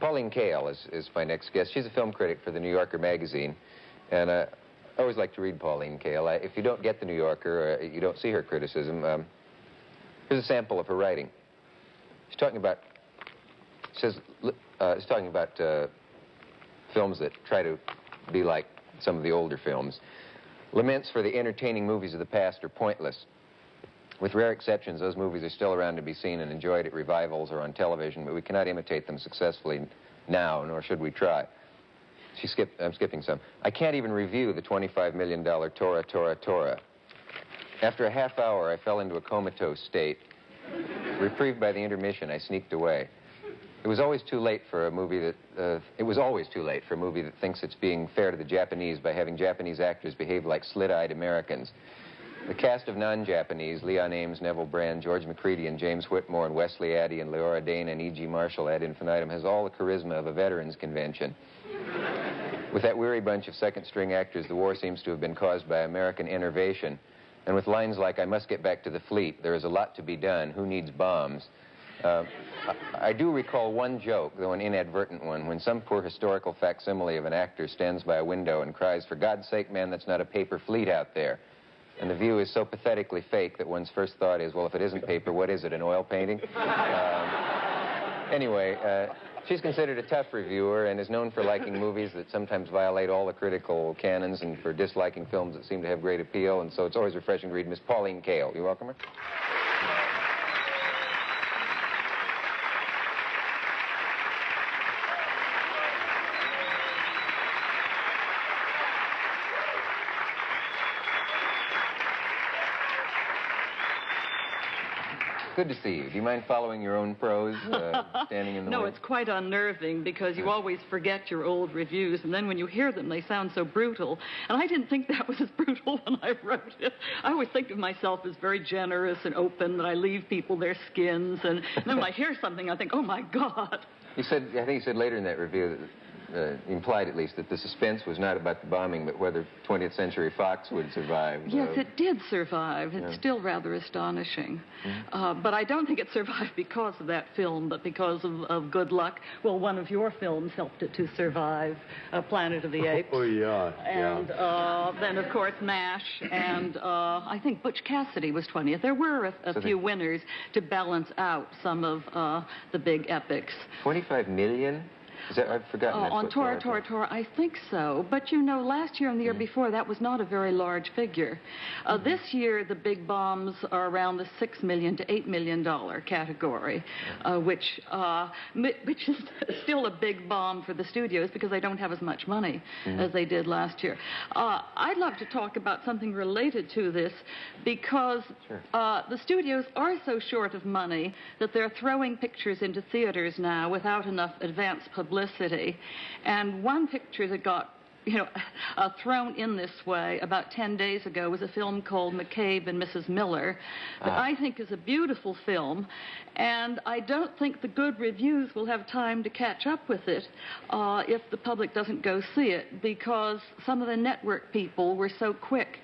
Pauline Kael is, is my next guest. She's a film critic for the New Yorker magazine. And uh, I always like to read Pauline Kael. I, if you don't get the New Yorker, uh, you don't see her criticism, um, here's a sample of her writing. She's talking about, says, uh, she's talking about uh, films that try to be like some of the older films. Laments for the entertaining movies of the past are pointless. With rare exceptions, those movies are still around to be seen and enjoyed at revivals or on television, but we cannot imitate them successfully now, nor should we try. She skipped, I'm skipping some. I can't even review the $25 million Tora, Tora, Tora. After a half hour, I fell into a comatose state. Reprieved by the intermission, I sneaked away. It was always too late for a movie that, uh, it was always too late for a movie that thinks it's being fair to the Japanese by having Japanese actors behave like slit-eyed Americans. The cast of non-Japanese, Leon Ames, Neville Brand, George Macready, and James Whitmore, and Wesley Addy, and Leora Dana, and E.G. Marshall ad infinitum has all the charisma of a veterans convention. With that weary bunch of second-string actors, the war seems to have been caused by American enervation. And with lines like, I must get back to the fleet, there is a lot to be done, who needs bombs? Uh, I, I do recall one joke, though an inadvertent one, when some poor historical facsimile of an actor stands by a window and cries, for God's sake, man, that's not a paper fleet out there. And the view is so pathetically fake that one's first thought is, well, if it isn't paper, what is it, an oil painting? Um, anyway, uh, she's considered a tough reviewer and is known for liking movies that sometimes violate all the critical canons and for disliking films that seem to have great appeal. And so it's always refreshing to read Miss Pauline Kael. You welcome her? Good to see you. Do you mind following your own prose, uh, standing in the No, way? it's quite unnerving because you always forget your old reviews, and then when you hear them, they sound so brutal. And I didn't think that was as brutal when I wrote it. I always think of myself as very generous and open, that I leave people their skins, and then when I hear something, I think, oh my God. You said, I think you said later in that review that uh, implied at least that the suspense was not about the bombing, but whether 20th Century Fox would survive. Yes, uh, it did survive. It's yeah. still rather astonishing. Mm-hmm. Uh, but I don't think it survived because of that film, but because of, of, good luck. Well, one of your films helped it to survive, uh, Planet of the Apes. Oh, yeah. And yeah. Uh, then, of course, MASH, and uh, I think Butch Cassidy was 20th. There were a, a so few winners to balance out some of uh, the big epics. 25 million? Is that, I've forgotten. Uh, on Tora, Tora, Tora, I think so. But you know, last year and the year mm. before, that was not a very large figure. Uh, mm. This year, the big bombs are around the six million to eight million dollar category, uh, which uh, which is still a big bomb for the studios because they don't have as much money mm. as they did last year. Uh, I'd love to talk about something related to this because sure. Uh, the studios are so short of money that they're throwing pictures into theaters now without enough advance publicity publicity. And one picture that got you know, uh, thrown in this way about 10 days ago was a film called McCabe and Mrs. Miller that uh. I think is a beautiful film. And I don't think the good reviews will have time to catch up with it uh, if the public doesn't go see it because some of the network people were so quick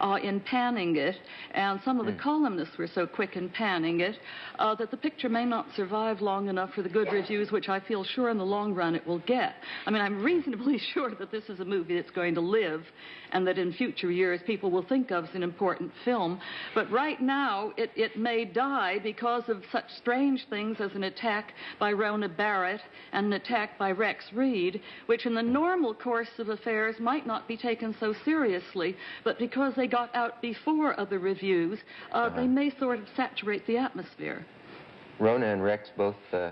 uh, in panning it and some of the mm. columnists were so quick in panning it uh, that the picture may not survive long enough for the good reviews, which I feel sure in the long run it will get. I mean, I'm reasonably sure that this is a movie that's going to live and that in future years people will think of as an important film. But right now, it, it may die because of such strange things as an attack by Rona Barrett and an attack by Rex Reed, which in the normal course of affairs might not be taken so seriously, but because they got out before other reviews, uh, uh -huh. they may sort of saturate the atmosphere. Rona and Rex both uh,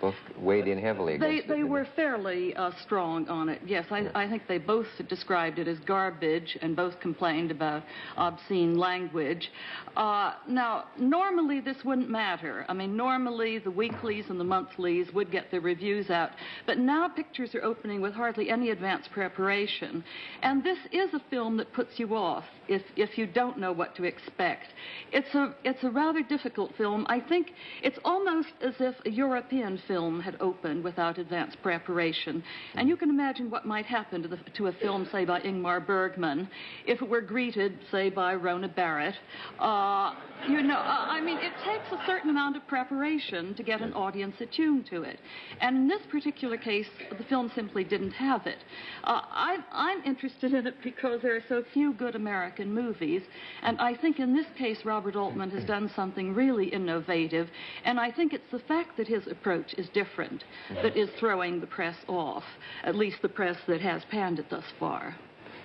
both weighed in heavily. They they were fairly uh, strong on it. Yes, I, I think they both described it as garbage and both complained about obscene language. Uh, now, normally this wouldn't matter. I mean, normally the weeklies and the monthlies would get their reviews out, but now pictures are opening with hardly any advance preparation, and this is a film that puts you off if if you don't know what to expect. It's a it's a rather difficult film. I think it's almost as if a European film had opened without advance preparation. And you can imagine what might happen to, the, to a film, say, by Ingmar Bergman, if it were greeted, say, by Rona Barrett. Uh, you know, uh, I mean, it takes a certain amount of preparation to get an audience attuned to it. And in this particular case, the film simply didn't have it. Uh, I, I'm interested in it because there are so few good American movies. And I think in this case, Robert Altman has done something really innovative. And I think it's the fact that his approach is different that is throwing the press off, at least the press that has panned it thus far.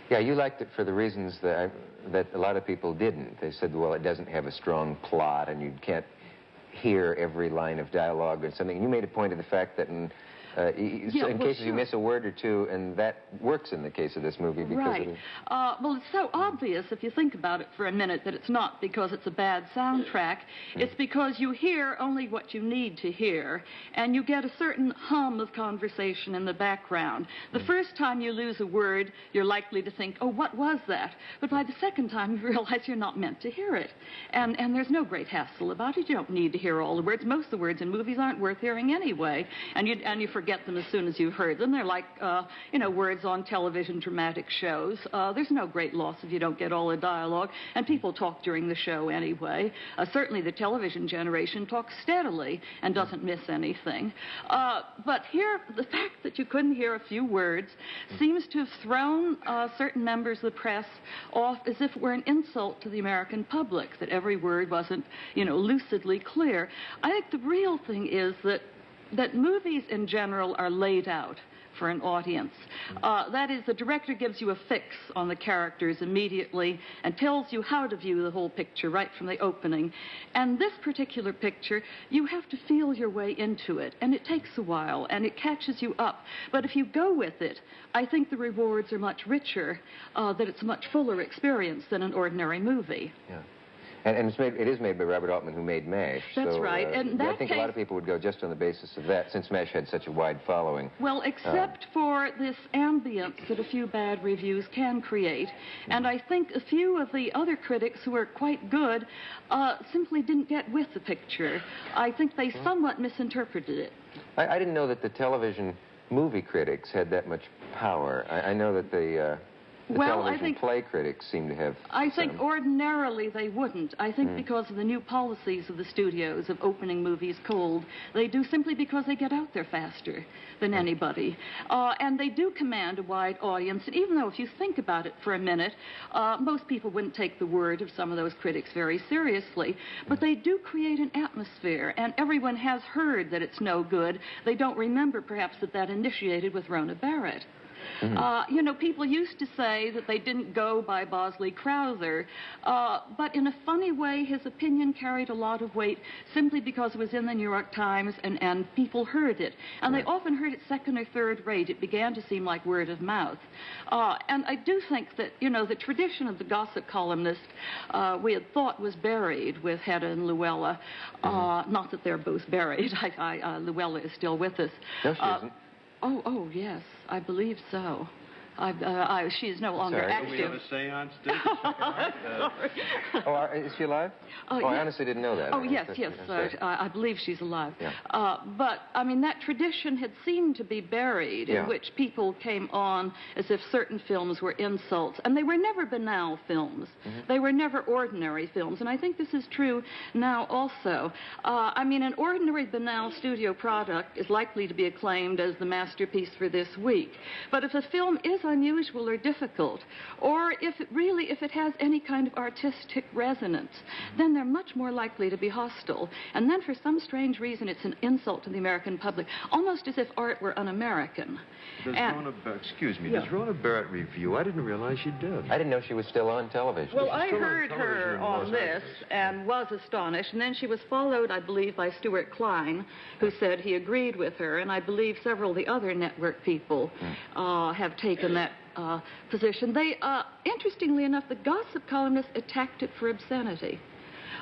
Yeah, you liked it for the reasons that, I, that a lot of people didn't. They said, well, it doesn't have a strong plot and you can't hear every line of dialogue or something. And you made a point of the fact that in uh, yeah, in well, cases sure. you miss a word or two, and that works in the case of this movie because right. it. Uh, well, it's so obvious if you think about it for a minute that it's not because it's a bad soundtrack. It's because you hear only what you need to hear, and you get a certain hum of conversation in the background. The first time you lose a word, you're likely to think, "Oh, what was that?" But by the second time, you realize you're not meant to hear it, and and there's no great hassle about it. You don't need to hear all the words. Most of the words in movies aren't worth hearing anyway, and you and you forget them as soon as you've heard them. They're like, uh, you know, words on television dramatic shows. Uh, there's no great loss if you don't get all the dialogue, and people talk during the show anyway. Uh, certainly the television generation talks steadily and doesn't miss anything. Uh, but here, the fact that you couldn't hear a few words seems to have thrown uh, certain members of the press off as if it were an insult to the American public, that every word wasn't, you know, lucidly clear. I think the real thing is that that movies in general are laid out for an audience. Uh, that is, the director gives you a fix on the characters immediately and tells you how to view the whole picture right from the opening. And this particular picture, you have to feel your way into it, and it takes a while, and it catches you up. But if you go with it, I think the rewards are much richer, uh, that it's a much fuller experience than an ordinary movie. Yeah. And, and it's made, it is made by Robert Altman, who made MASH. That's so, right. Uh, And I that think a lot of people would go just on the basis of that, since MASH had such a wide following. Well, except for this ambience that a few bad reviews can create. And I think a few of the other critics who are quite good uh, simply didn't get with the picture. I think they somewhat misinterpreted it. I, I didn't know that the television movie critics had that much power. I, I know that the, uh, the Well, I think- play critics seem to have. I think some. ordinarily they wouldn't. I think because of the new policies of the studios of opening movies cold, they do simply because they get out there faster than anybody. Uh, and they do command a wide audience. And even though if you think about it for a minute, uh, most people wouldn't take the word of some of those critics very seriously, but they do create an atmosphere. And everyone has heard that it's no good. They don't remember perhaps that that initiated with Rona Barrett. Uh, you know, people used to say that they didn't go by Bosley Crowther, uh, but in a funny way, his opinion carried a lot of weight simply because it was in the New York Times and, and people heard it. And they often heard it second or third rate. It began to seem like word of mouth. Uh, and I do think that, you know, the tradition of the gossip columnist uh, we had thought was buried with Hedda and Louella. Uh, not that they're both buried. I, I, uh, Louella is still with us. No, she isn't. Oh, oh, yes, I believe so. I, uh, I, she is no longer Sorry. Do we have active. a seance too? the second night? Uh, Oh, are, is she alive? Oh, oh I yes. honestly didn't know that. Oh, I- yes, that's- yes. that's Uh. I I believe she's alive. Yeah. Uh, but, I mean, that tradition had seemed to be buried, Yeah. in which people came on as if certain films were insults. And they were never banal films. Mm-hmm. They were never ordinary films. And I think this is true now also. Uh, I mean, an ordinary banal studio product is likely to be acclaimed as the masterpiece for this week. But if a film is unusual or difficult, or if it really, if it has any kind of artistic resonance, then they're much more likely to be hostile. And then for some strange reason, it's an insult to the American public, almost as if art were un-American. Does And- Rona, Bar- excuse me, Yeah. does Rona Barrett review? I didn't realize she did. I didn't know she was still on television. Well, I still on heard her on this and was astonished, and then she was followed, I believe, by Stuart Klein, who said he agreed with her, and I believe several of the other network people uh, have taken that uh, position. They, uh, interestingly enough, the gossip columnists attacked it for obscenity.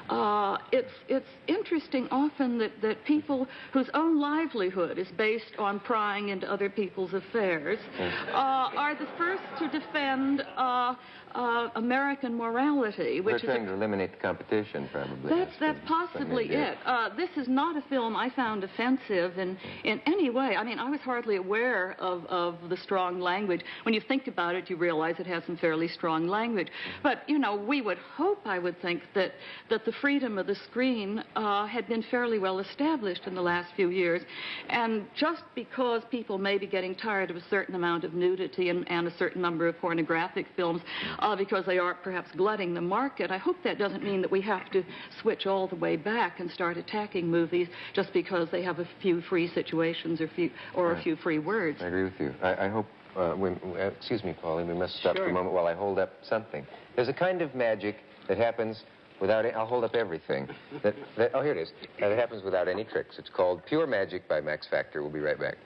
Uh, it's it's interesting often that, that people whose own livelihood is based on prying into other people's affairs uh, are the first to defend uh, uh, American morality, which is trying to eliminate the competition, probably. that's that's what- possibly it. Uh, this is not a film I found offensive in in any way. I mean, I was hardly aware of of the strong language. When you think about it, you realize it has some fairly strong language. But you know, we would hope, I would think, that that the freedom of the screen uh, had been fairly well established in the last few years, and just because people may be getting tired of a certain amount of nudity and, and a certain number of pornographic films, uh, because they are perhaps glutting the market, I hope that doesn't mean that we have to switch all the way back and start attacking movies just because they have a few free situations or few or a few free words. I agree with you. I, I hope. Uh, we, uh, excuse me, Pauline. We must stop for a moment while I hold up something. There's a kind of magic that happens without. It I'll hold up everything. That, that, oh, here it is. That happens without any tricks. It's called Pure Magic by Max Factor. We'll be right back.